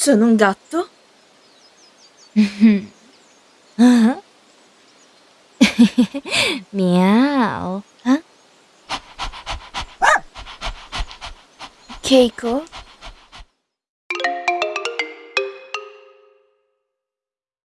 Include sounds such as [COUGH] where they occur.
Sono un gatto? [LAUGHS] Ah? Meow. Huh? Keiko?